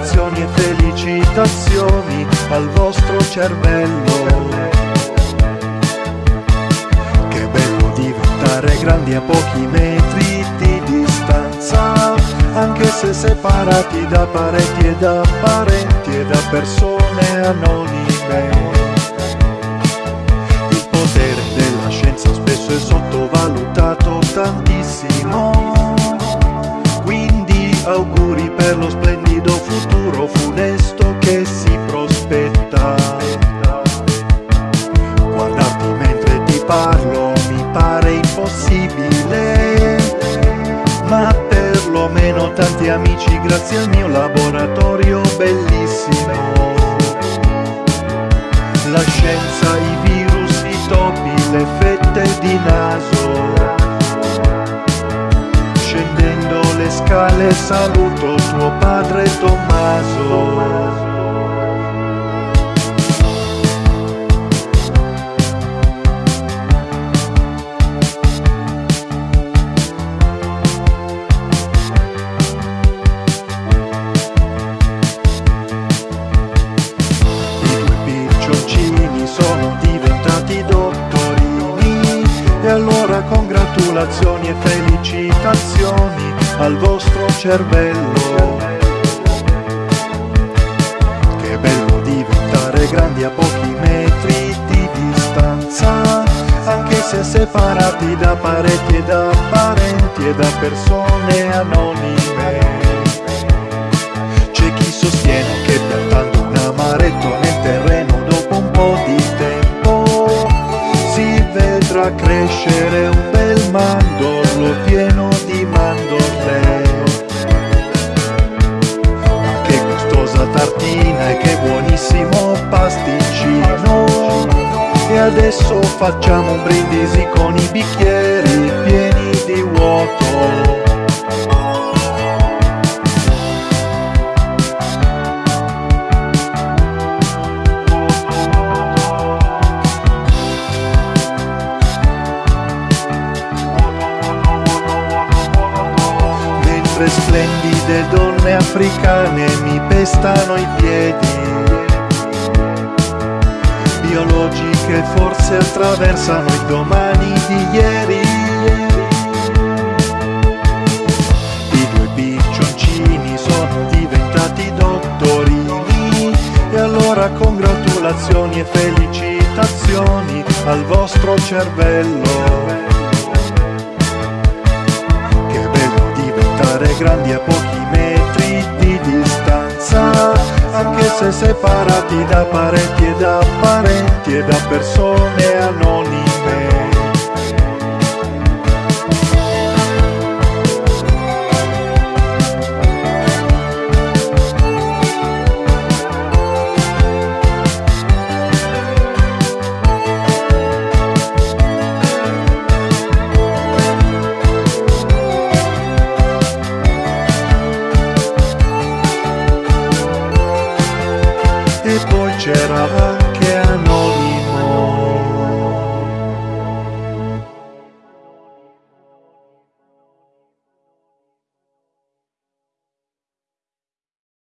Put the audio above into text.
congratulazioni e felicitazioni al vostro cervello. Che bello diventare grandi a pochi metri di distanza, anche se separati da pareti e da parenti e da persone anonime. Tanti amici grazie al mio laboratorio bellissimo. La scienza, i virus, i topi, le fette di naso. Scendendo le scale saluto tuo padre Tommaso. Allora congratulazioni e felicitazioni al vostro cervello. Che bello diventare grandi a pochi metri di distanza, anche se separati da parenti e da parenti e da persone anonime. C'è chi sostiene che piantando un amaretto nel terreno dopo un po' di vedrà crescere un bel mandorlo pieno di mandorle. Ma che gustosa tartina e che buonissimo pasticcino! E adesso facciamo un brindisi con i bicchieri pieni di vuoto. Mentre splendide donne africane mi pestano i piedi. Biologiche forse attraversano il domani di ieri. I due piccioncini sono diventati dottorini e allora congratulazioni e felicitazioni al vostro cervello. Grandi a pochi metri di distanza, anche se separati da parenti e da parenti e da persone anonime. včera.